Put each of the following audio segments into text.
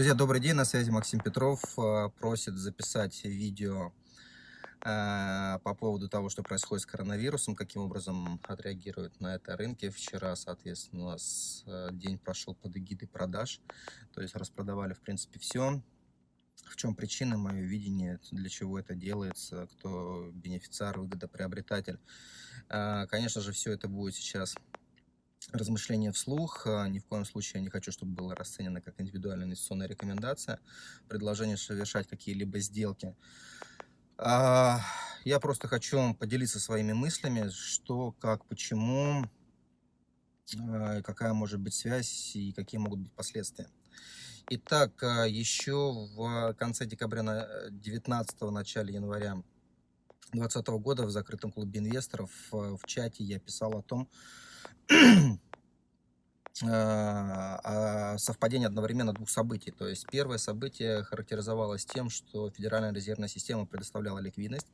Друзья, добрый день, на связи Максим Петров. Э, просит записать видео э, по поводу того, что происходит с коронавирусом, каким образом отреагируют на это рынки. Вчера, соответственно, у нас э, день прошел под эгидой продаж, то есть распродавали, в принципе, все. В чем причина, мое видение, для чего это делается, кто бенефициар, выгодоприобретатель. Конечно же, все это будет сейчас размышления вслух. А, ни в коем случае я не хочу, чтобы было расценено как индивидуальная инвестиционная рекомендация, предложение совершать какие-либо сделки. А, я просто хочу поделиться своими мыслями, что, как, почему, а, какая может быть связь и какие могут быть последствия. Итак, еще в конце декабря, 19 начале января 2020 года в закрытом клубе инвесторов в чате я писал о том, совпадение одновременно двух событий. То есть первое событие характеризовалось тем, что Федеральная резервная система предоставляла ликвидность.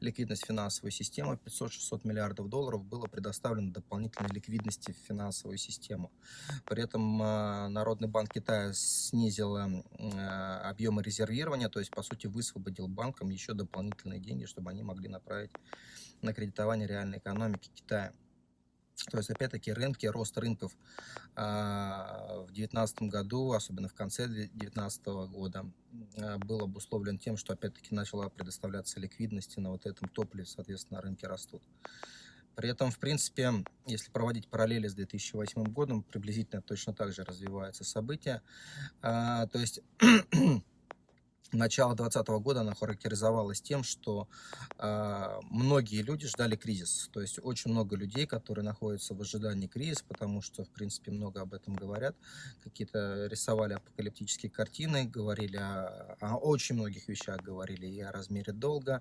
Ликвидность финансовой системы 500-600 миллиардов долларов было предоставлено дополнительной ликвидности в финансовую систему. При этом а, Народный банк Китая снизил а, объемы резервирования, то есть по сути высвободил банкам еще дополнительные деньги, чтобы они могли направить на кредитование реальной экономики Китая. То есть, опять-таки, рынки, рост рынков а, в 2019 году, особенно в конце 2019 года, а, был обусловлен тем, что, опять-таки, начала предоставляться ликвидности на вот этом топливе, соответственно, рынки растут. При этом, в принципе, если проводить параллели с 2008 годом, приблизительно точно так же развиваются события. А, то есть начало 2020 года она характеризовалась тем, что э, многие люди ждали кризис. То есть очень много людей, которые находятся в ожидании кризиса, потому что, в принципе, много об этом говорят. Какие-то рисовали апокалиптические картины, говорили о, о очень многих вещах, говорили и о размере долга,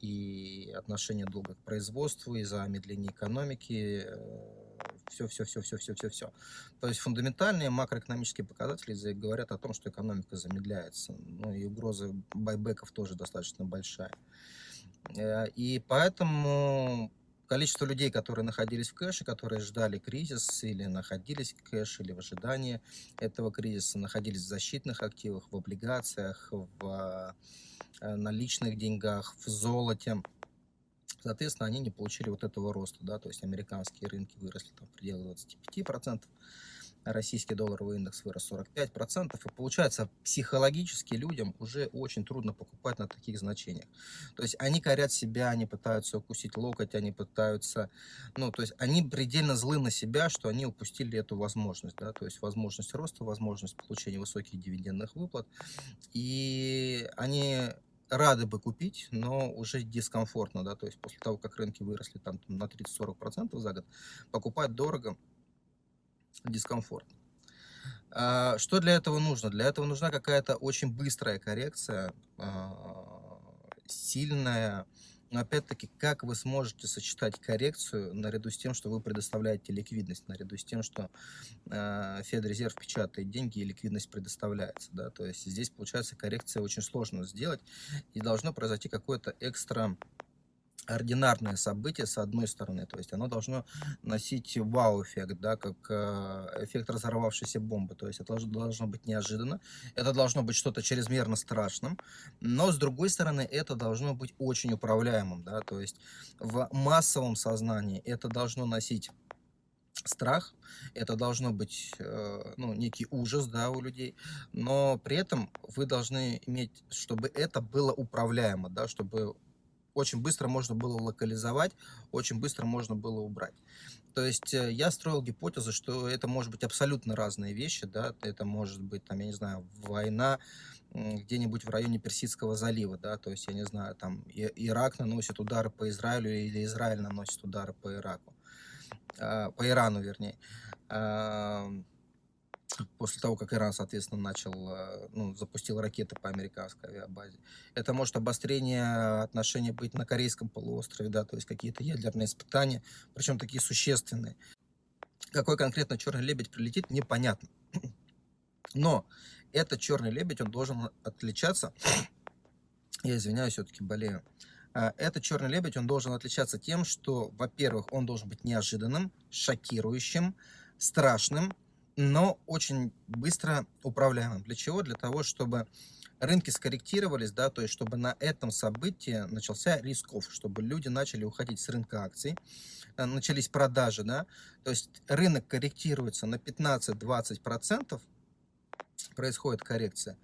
и отношении долга к производству, и замедлении экономики, э, все, все, все, все, все, все, все. То есть фундаментальные макроэкономические показатели говорят о том, что экономика замедляется. Ну и угроза байбеков тоже достаточно большая. Э, и поэтому количество людей, которые находились в кэше, которые ждали кризис или находились в кэше, или в ожидании этого кризиса, находились в защитных активах, в облигациях, в э, наличных деньгах, в золоте, Соответственно, они не получили вот этого роста, да, то есть американские рынки выросли там в пределах 25%, российский долларовый индекс вырос 45%, и получается, психологически людям уже очень трудно покупать на таких значениях. То есть они корят себя, они пытаются укусить локоть, они пытаются, ну, то есть они предельно злы на себя, что они упустили эту возможность, да, то есть возможность роста, возможность получения высоких дивидендных выплат, и они рады бы купить, но уже дискомфортно, да, то есть после того, как рынки выросли там на 30-40% за год, покупать дорого, дискомфортно. А, что для этого нужно? Для этого нужна какая-то очень быстрая коррекция, а, сильная, опять-таки, как вы сможете сочетать коррекцию наряду с тем, что вы предоставляете ликвидность, наряду с тем, что э, Федрезерв печатает деньги и ликвидность предоставляется. Да? То есть здесь, получается, коррекция очень сложно сделать, и должно произойти какое-то экстра ординарное событие, с одной стороны, то есть оно должно носить вау-эффект, да, как э, эффект разорвавшейся бомбы, то есть это должно быть неожиданно, это должно быть что-то чрезмерно страшным, но с другой стороны, это должно быть очень управляемым, да, то есть в массовом сознании это должно носить страх, это должно быть э, ну, некий ужас да, у людей, но при этом вы должны иметь, чтобы это было управляемо, да, чтобы очень быстро можно было локализовать, очень быстро можно было убрать. То есть э, я строил гипотезу, что это может быть абсолютно разные вещи, да, это может быть, там, я не знаю, война где-нибудь в районе Персидского залива, да, то есть, я не знаю, там, Ирак наносит удары по Израилю или Израиль наносит удары по Ираку, а, по Ирану, вернее после того, как Иран, соответственно, начал, э, ну, запустил ракеты по американской авиабазе. Это может обострение отношений быть на Корейском полуострове, да, то есть какие-то ядерные испытания, причем такие существенные. Какой конкретно черный лебедь прилетит, непонятно. Но этот черный лебедь, он должен отличаться, я извиняюсь, все-таки болею, а, этот черный лебедь, он должен отличаться тем, что, во-первых, он должен быть неожиданным, шокирующим, страшным, но очень быстро управляемым. Для чего? Для того, чтобы рынки скорректировались, да, то есть чтобы на этом событии начался рисков, чтобы люди начали уходить с рынка акций, э, начались продажи, да, то есть рынок корректируется на 15-20%, происходит коррекция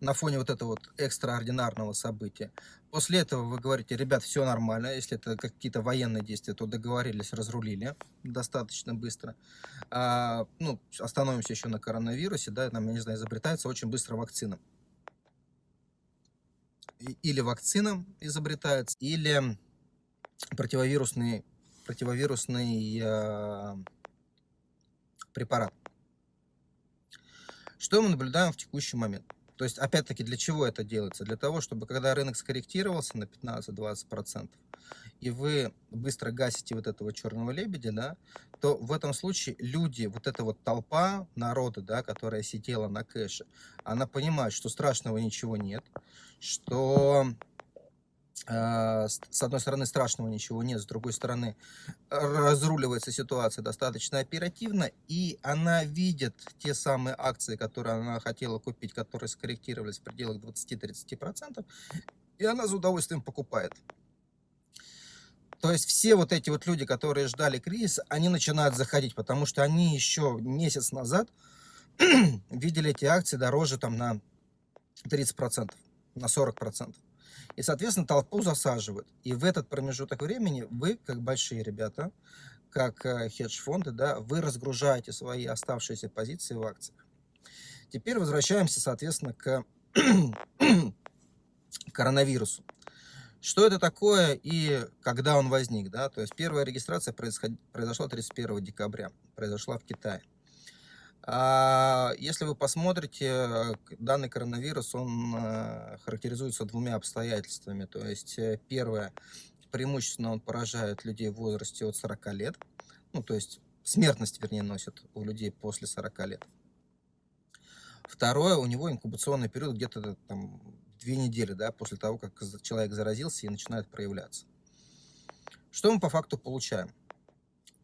на фоне вот этого вот экстраординарного события. После этого вы говорите, ребят, все нормально, если это какие-то военные действия, то договорились, разрулили достаточно быстро. А, ну, остановимся еще на коронавирусе, да, там, я не знаю, изобретается очень быстро вакцина. Или вакцина изобретается, или противовирусный, противовирусный э, препарат. Что мы наблюдаем в текущий момент? То есть, опять-таки, для чего это делается? Для того, чтобы когда рынок скорректировался на 15-20%, и вы быстро гасите вот этого черного лебедя, да, то в этом случае люди, вот эта вот толпа народа, да, которая сидела на кэше, она понимает, что страшного ничего нет, что с одной стороны, страшного ничего нет, с другой стороны, разруливается ситуация достаточно оперативно, и она видит те самые акции, которые она хотела купить, которые скорректировались в пределах 20-30%, и она с удовольствием покупает. То есть все вот эти вот люди, которые ждали кризиса, они начинают заходить, потому что они еще месяц назад видели эти акции дороже там на 30%, на 40%. И, соответственно, толпу засаживают. И в этот промежуток времени вы, как большие ребята, как э, хедж-фонды, да, вы разгружаете свои оставшиеся позиции в акциях. Теперь возвращаемся, соответственно, к коронавирусу. Что это такое и когда он возник? Да? То есть первая регистрация произошла 31 декабря, произошла в Китае. А, если вы посмотрите, данный коронавирус, он э, характеризуется двумя обстоятельствами. То есть, э, первое, преимущественно он поражает людей в возрасте от 40 лет. Ну, то есть, смертность, вернее, носит у людей после 40 лет. Второе, у него инкубационный период где-то там две недели, да, после того, как человек заразился и начинает проявляться. Что мы по факту получаем?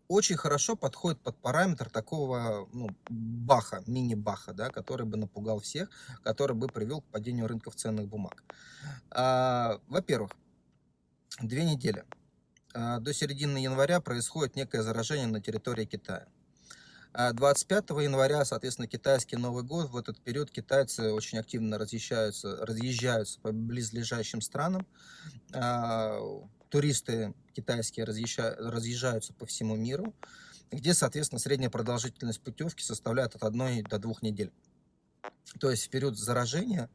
Очень хорошо подходит под параметр такого ну, баха, мини-баха, да, который бы напугал всех, который бы привел к падению рынков ценных бумаг. А, Во-первых, две недели. А, до середины января происходит некое заражение на территории Китая. 25 а, января, соответственно, китайский Новый год. В этот период китайцы очень активно разъезжаются, разъезжаются по близлежащим странам. А, туристы китайские разъезжаются по всему миру, где, соответственно, средняя продолжительность путевки составляет от одной до двух недель. То есть в период заражения,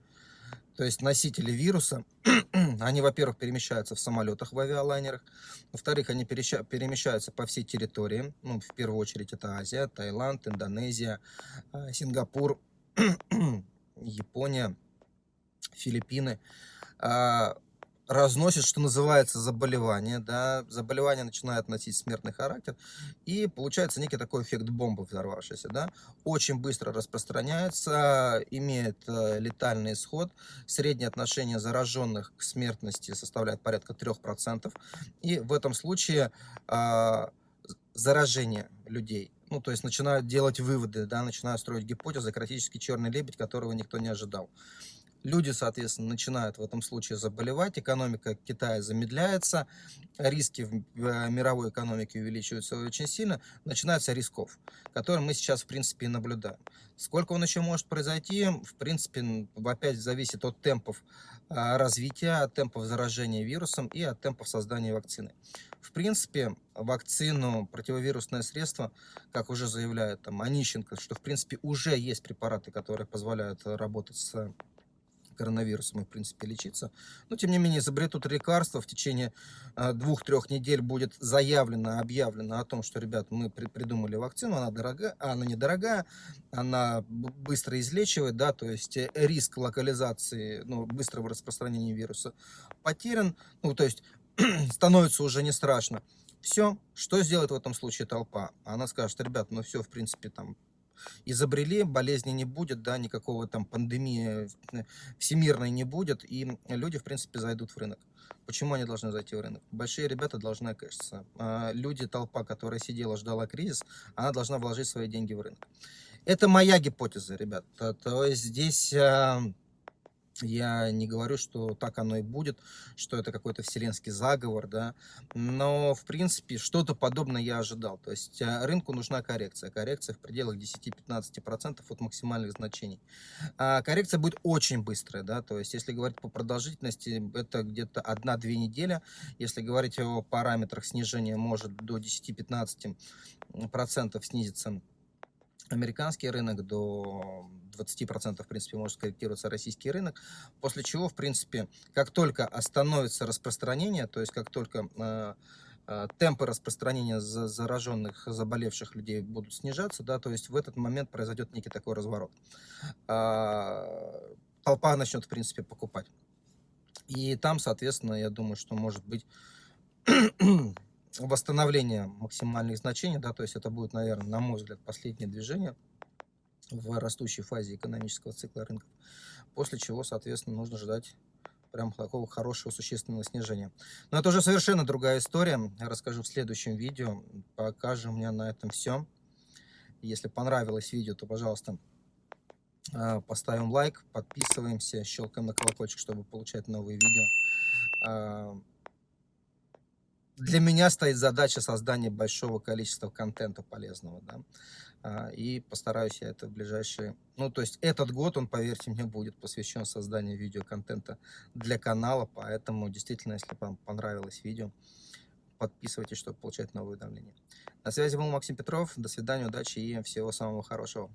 то есть носители вируса, они, во-первых, перемещаются в самолетах, в авиалайнерах, во-вторых, они перемещаются по всей территории, ну, в первую очередь это Азия, Таиланд, Индонезия, а, Сингапур, Япония, Филиппины. Разносит, что называется, заболевание, да, заболевание начинает носить смертный характер, и получается некий такой эффект бомбы взорвавшейся, да, очень быстро распространяется, имеет э, летальный исход, среднее отношение зараженных к смертности составляет порядка 3%, и в этом случае э, заражение людей ну, то есть начинают делать выводы, да, начинают строить гипотезы, критический черный лебедь, которого никто не ожидал. Люди, соответственно, начинают в этом случае заболевать, экономика Китая замедляется, риски в э, мировой экономике увеличиваются очень сильно, начинаются рисков, которые мы сейчас, в принципе, и наблюдаем. Сколько он еще может произойти, в принципе, опять зависит от темпов а, развития, от темпов заражения вирусом и от темпов создания вакцины. В принципе, вакцину, противовирусное средство, как уже заявляет там, Онищенко, что в принципе уже есть препараты, которые позволяют работать с коронавирусом и, в принципе, лечиться. Но, тем не менее, изобретут лекарства. В течение а, двух-трех недель будет заявлено, объявлено о том, что, ребят, мы при придумали вакцину, она дорогая, она недорогая, она быстро излечивает, да, то есть э, риск локализации, ну, быстрого распространения вируса потерян, ну, то есть становится уже не страшно. Все, что сделает в этом случае толпа? Она скажет, ребят, ну все, в принципе, там изобрели, болезни не будет, да, никакого там пандемии э, всемирной не будет, и люди, в принципе, зайдут в рынок. Почему они должны зайти в рынок? Большие ребята должны кэшиться. Люди, толпа, которая сидела, ждала кризис, она должна вложить свои деньги в рынок. Это моя гипотеза, ребят. То есть здесь а, я не говорю, что так оно и будет, что это какой-то вселенский заговор, да, но, в принципе, что-то подобное я ожидал. То есть а, рынку нужна коррекция. Коррекция в пределах 10-15% от максимальных значений. А коррекция будет очень быстрая, да, то есть если говорить по продолжительности, это где-то 1-2 недели. Если говорить о параметрах снижения, может до 10-15% снизиться американский рынок, до 20% в принципе может скорректироваться российский рынок, после чего в принципе как только остановится распространение, то есть как только э, э, темпы распространения зараженных, заболевших людей будут снижаться, да, то есть в этот момент произойдет некий такой разворот. А, толпа начнет в принципе покупать. И там, соответственно, я думаю, что может быть восстановление максимальных значений, да, то есть это будет, наверное, на мой взгляд, последнее движение в растущей фазе экономического цикла рынков, после чего, соответственно, нужно ждать прям такого хорошего существенного снижения. Но это уже совершенно другая история, я расскажу в следующем видео, пока же у меня на этом все. Если понравилось видео, то, пожалуйста, а, поставим лайк, подписываемся, щелкаем на колокольчик, чтобы получать новые видео. Для меня стоит задача создания большого количества контента полезного, да, а, и постараюсь я это в ближайшие, ну, то есть этот год, он, поверьте мне, будет посвящен созданию видеоконтента для канала, поэтому, действительно, если вам понравилось видео, подписывайтесь, чтобы получать новые уведомления. На связи был Максим Петров, до свидания, удачи и всего самого хорошего.